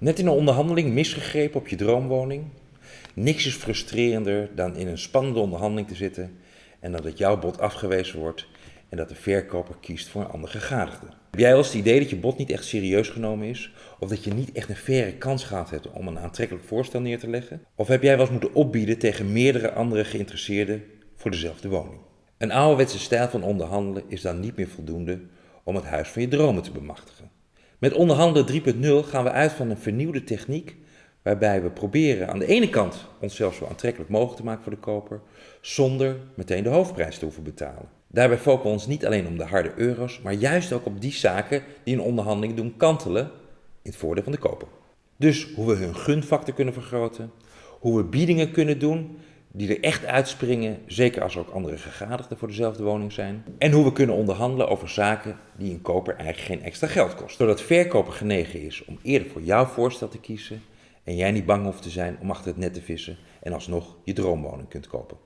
Net in een onderhandeling misgegrepen op je droomwoning? Niks is frustrerender dan in een spannende onderhandeling te zitten en dat het jouw bod afgewezen wordt en dat de verkoper kiest voor een ander gegadigde. Heb jij wel eens het idee dat je bod niet echt serieus genomen is? Of dat je niet echt een faire kans gehad hebt om een aantrekkelijk voorstel neer te leggen? Of heb jij wel eens moeten opbieden tegen meerdere andere geïnteresseerden voor dezelfde woning? Een ouderwetse stijl van onderhandelen is dan niet meer voldoende om het huis van je dromen te bemachtigen. Met onderhandelen 3.0 gaan we uit van een vernieuwde techniek waarbij we proberen aan de ene kant onszelf zo aantrekkelijk mogelijk te maken voor de koper, zonder meteen de hoofdprijs te hoeven betalen. Daarbij focussen we ons niet alleen om de harde euro's, maar juist ook op die zaken die een onderhandeling doen kantelen in het voordeel van de koper. Dus hoe we hun gunfactor kunnen vergroten, hoe we biedingen kunnen doen die er echt uitspringen, zeker als er ook andere gegadigden voor dezelfde woning zijn. En hoe we kunnen onderhandelen over zaken die een koper eigenlijk geen extra geld kosten. Zodat verkoper genegen is om eerder voor jouw voorstel te kiezen en jij niet bang hoeft te zijn om achter het net te vissen en alsnog je droomwoning kunt kopen.